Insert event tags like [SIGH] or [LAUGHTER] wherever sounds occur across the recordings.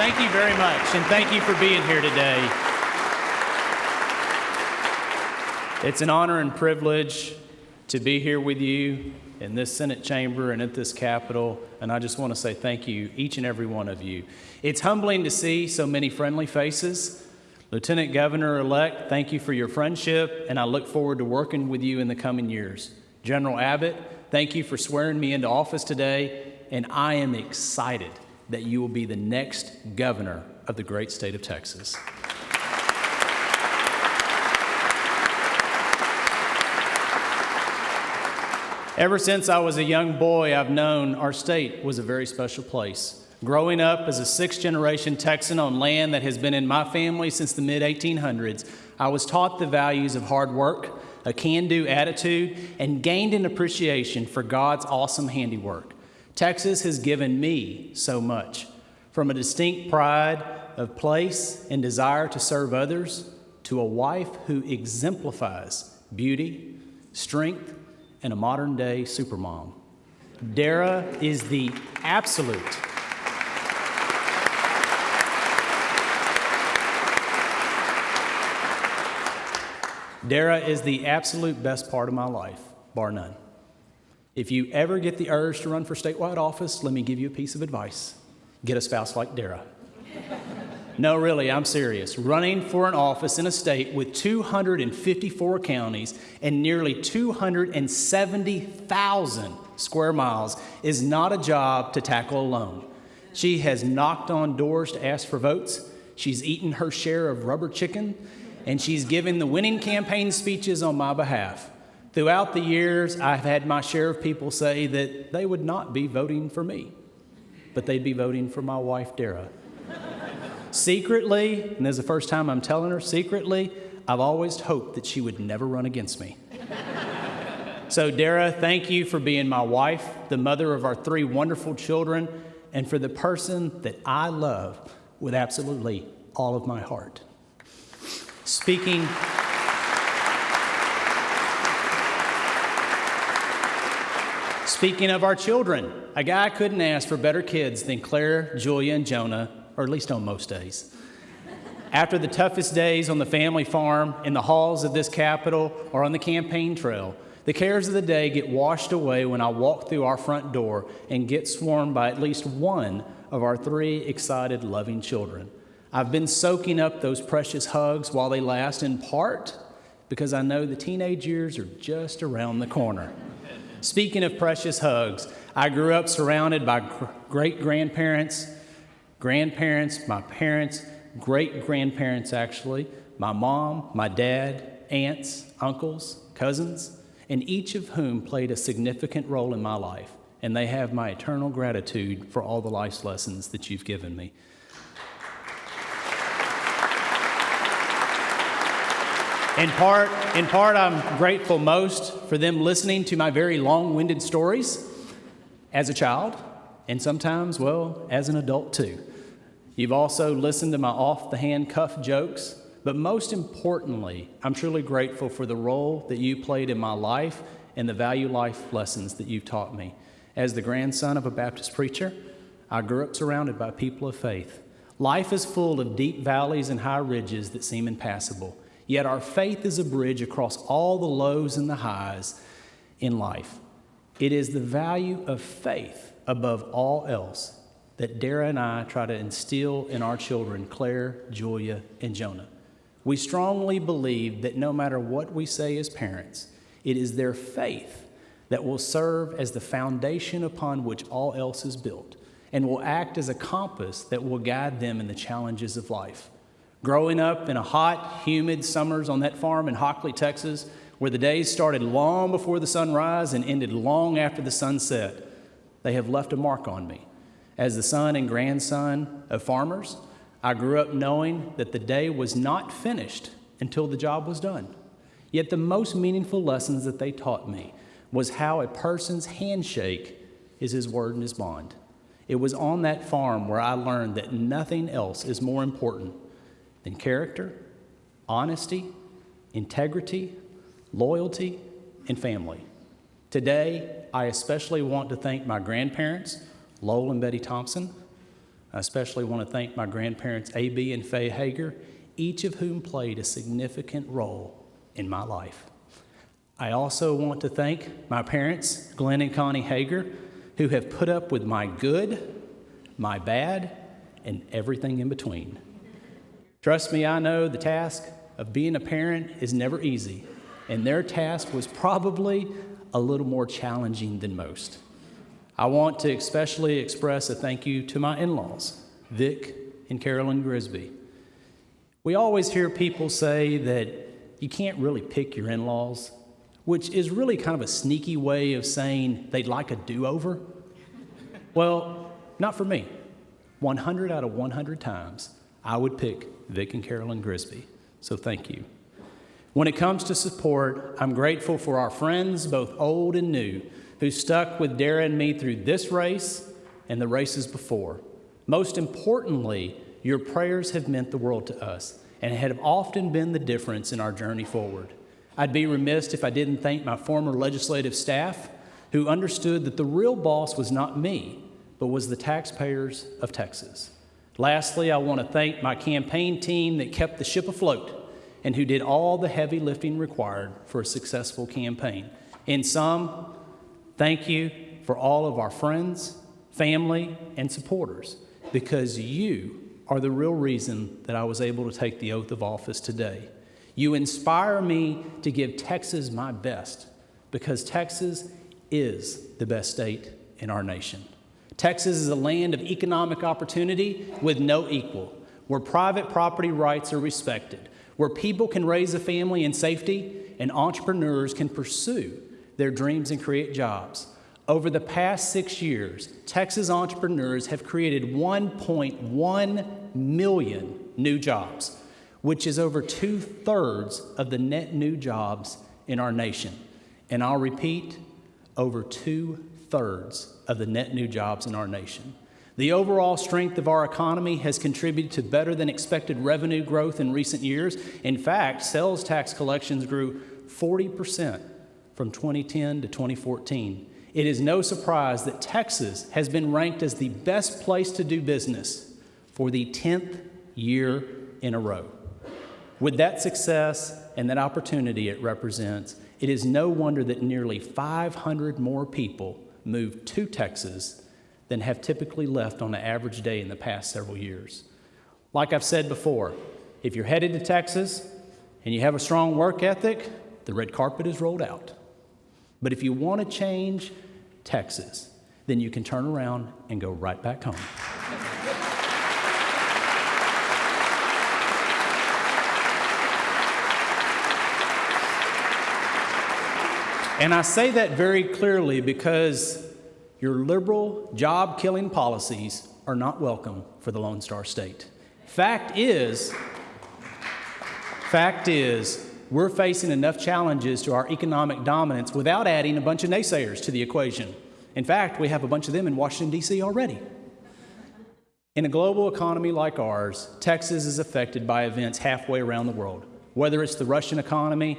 thank you very much, and thank you for being here today. It's an honor and privilege to be here with you in this Senate chamber and at this Capitol, and I just want to say thank you, each and every one of you. It's humbling to see so many friendly faces. Lieutenant Governor elect, thank you for your friendship, and I look forward to working with you in the coming years. General Abbott, thank you for swearing me into office today, and I am excited that you will be the next governor of the great state of Texas. Ever since I was a young boy, I've known our state was a very special place. Growing up as a sixth generation Texan on land that has been in my family since the mid 1800s, I was taught the values of hard work, a can do attitude, and gained an appreciation for God's awesome handiwork. Texas has given me so much from a distinct pride of place and desire to serve others to a wife who exemplifies beauty, strength, and a modern day supermom. Dara is the absolute Dara is the absolute best part of my life, bar none. If you ever get the urge to run for statewide office, let me give you a piece of advice get a spouse like Dara. [LAUGHS] no, really, I'm serious. Running for an office in a state with 254 counties and nearly 270,000 square miles is not a job to tackle alone. She has knocked on doors to ask for votes. She's eaten her share of rubber chicken and she's given the winning campaign speeches on my behalf. Throughout the years, I've had my share of people say that they would not be voting for me, but they'd be voting for my wife, Dara. secretly, and this is the first time I'm telling her, secretly, I've always hoped that she would never run against me. so, Dara, thank you for being my wife, the mother of our three wonderful children, and for the person that I love with absolutely all of my heart. Speaking. Speaking of our children, a guy couldn't ask for better kids than Claire, Julia, and Jonah, or at least on most days. After the toughest days on the family farm, in the halls of this Capitol, or on the campaign trail, the cares of the day get washed away when I walk through our front door and get swarmed by at least one of our three excited, loving children. I've been soaking up those precious hugs while they last, in part because I know the teenage years are just around the corner. Speaking of precious hugs, I grew up surrounded by great grandparents, grandparents, my parents, great grandparents actually, my mom, my dad, aunts, uncles, cousins, and each of whom played a significant role in my life. And they have my eternal gratitude for all the life lessons that you've given me. In part, in part, I'm grateful most for them listening to my very long winded stories as a child, and sometimes, well, as an adult too. You've also listened to my off the hand cuff jokes, but most importantly, I'm truly grateful for the role that you played in my life and the value life lessons that you've taught me. As the grandson of a Baptist preacher, I grew up surrounded by people of faith. Life is full of deep valleys and high ridges that seem impassable. Yet our faith is a bridge across all the lows and the highs in life. It is the value of faith above all else that Dara and I try to instill in our children, Claire, Julia, and Jonah. We strongly believe that no matter what we say as parents, it is their faith that will serve as the foundation upon which all else is built and will act as a compass that will guide them in the challenges of life. Growing up in a hot, humid summers on that farm in Hockley, Texas, where the days started long before the sunrise and ended long after the sunset, they have left a mark on me. As the son and grandson of farmers, I grew up knowing that the day was not finished until the job was done. Yet the most meaningful lessons that they taught me was how a person's handshake is his word and his bond. It was on that farm where I learned that nothing else is more important than character, honesty, integrity, loyalty, and family. Today, I especially want to thank my grandparents, Lowell and Betty Thompson, I especially want to thank my grandparents, A.B. and Faye Hegar, each of whom played a significant role in my life. I also want to thank my parents, Glenn and Connie Hegar, who have put up with my good, my bad, and everything in between. Trust me, I know the task of being a parent is never easy, and their task was probably a little more challenging than most. I want to especially express a thank you to my in laws, Vic and Carolyn Grisby. We always hear people say that you can't really pick your in laws, which is really kind of a sneaky way of saying they'd like a do over. well, not for me. 100 out of 100 times, I would pick Vic and Carolyn Grisby. So thank you. When it comes to support, I'm grateful for our friends, both old and new, who stuck with Dara and me through this race and the races before. Most importantly, your prayers have meant the world to us and have often been the difference in our journey forward. I'd be remiss if I didn't thank my former legislative staff who understood that the real boss was not me, but was the taxpayers of Texas. Lastly, I want to thank my campaign team that kept the ship afloat and who did all the heavy lifting required for a successful campaign. In sum, thank you for all of our friends, family, and supporters because you are the real reason that I was able to take the oath of office today. You inspire me to give Texas my best because Texas is the best state in our nation. Texas is a land of economic opportunity with no equal, where private property rights are respected, where people can raise a family in safety and entrepreneurs can pursue their dreams and create jobs. Over the past six years, Texas entrepreneurs have created 1.1 million new jobs, which is over two thirds of the net new jobs in our nation. And I'll repeat, over two thirds of the net new jobs in our nation. The overall strength of our economy has contributed to better than expected revenue growth in recent years. In fact, sales tax collections grew 40% from 2010 to 2014. It is no surprise that Texas has been ranked as the best place to do business for the 10th year in a row. With that success and that opportunity it represents, it is no wonder that nearly 500 more people moved to Texas than have typically left on an average day in the past several years. Like I've said before, if you're headed to Texas and you have a strong work ethic, the red carpet is rolled out. But if you want to change Texas, then you can turn around and go right back home. And I say that very clearly because your liberal, job killing policies are not welcome for the Lone Star State. Fact is, fact is, we're facing enough challenges to our economic dominance without adding a bunch of naysayers to the equation. In fact, we have a bunch of them in Washington, D.C. already. In a global economy like ours, Texas is affected by events halfway around the world, whether it's the Russian economy,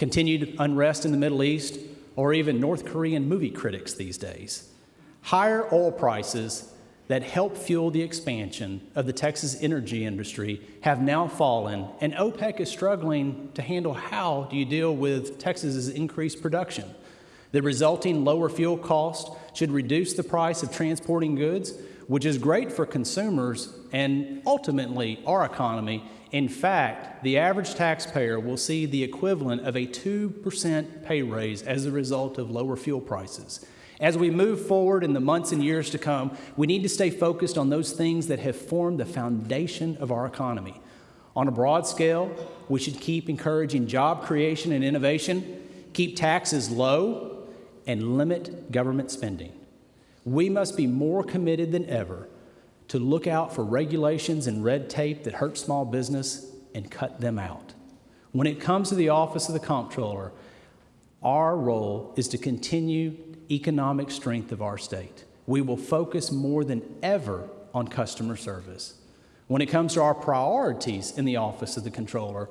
continued unrest in the Middle East, or even North Korean movie critics these days. Higher oil prices that help fuel the expansion of the Texas energy industry have now fallen, and OPEC is struggling to handle how do you deal with Texas's increased production. The resulting lower fuel cost should reduce the price of transporting goods, which is great for consumers and ultimately our economy. In fact, the average taxpayer will see the equivalent of a 2% pay raise as a result of lower fuel prices. As we move forward in the months and years to come, we need to stay focused on those things that have formed the foundation of our economy. On a broad scale, we should keep encouraging job creation and innovation, keep taxes low, and limit government spending. We must be more committed than ever to look out for regulations and red tape that hurt small business and cut them out. When it comes to the Office of the Comptroller, our role is to continue economic strength of our state. We will focus more than ever on customer service. When it comes to our priorities in the Office of the Comptroller,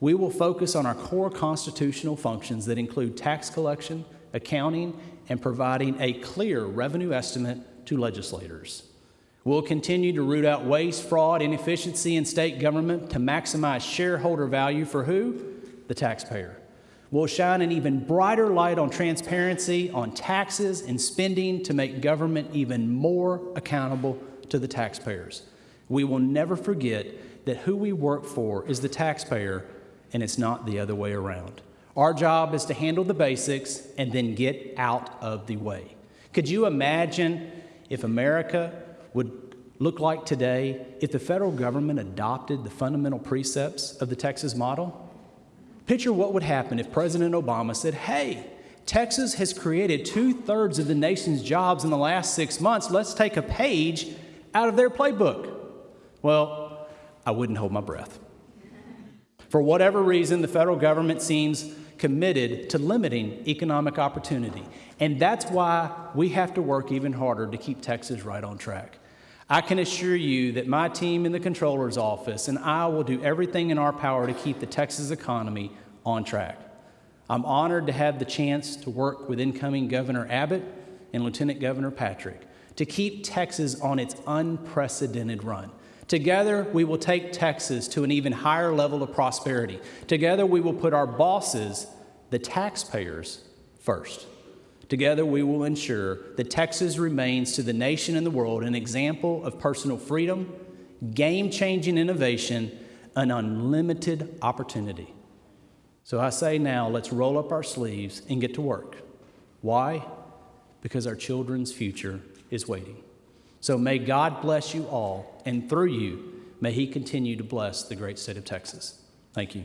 we will focus on our core constitutional functions that include tax collection, accounting, and providing a clear revenue estimate to legislators. We'll continue to root out waste, fraud, inefficiency in state government to maximize shareholder value for who? The taxpayer. We'll shine an even brighter light on transparency on taxes and spending to make government even more accountable to the taxpayers. We will never forget that who we work for is the taxpayer and it's not the other way around. Our job is to handle the basics and then get out of the way. Could you imagine if America would look like today if the federal government adopted the fundamental precepts of the Texas model? Picture what would happen if President Obama said, Hey, Texas has created two thirds of the nation's jobs in the last six months. Let's take a page out of their playbook. Well, I wouldn't hold my breath. For whatever reason, the federal government seems committed to limiting economic opportunity. And that's why we have to work even harder to keep Texas right on track. I can assure you that my team in the controller's office and I will do everything in our power to keep the Texas economy on track. I'm honored to have the chance to work with incoming Governor Abbott and Lieutenant Governor Patrick to keep Texas on its unprecedented run. Together, we will take Texas to an even higher level of prosperity. Together, we will put our bosses, the taxpayers, first. Together, we will ensure that Texas remains to the nation and the world an example of personal freedom, game changing innovation, and unlimited opportunity. So I say now, let's roll up our sleeves and get to work. Why? Because our children's future is waiting. So may God bless you all, and through you, may He continue to bless the great state of Texas. Thank you.